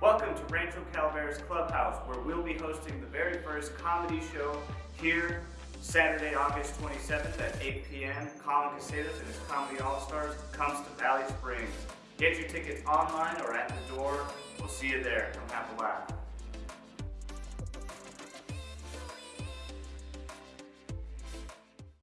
Welcome to Rancho Calaveras Clubhouse, where we'll be hosting the very first comedy show here Saturday, August 27th at 8 p.m. Colin Casadas and his Comedy All-Stars comes to Valley Springs. Get your tickets online or at the door. We'll see you there. Come have a laugh.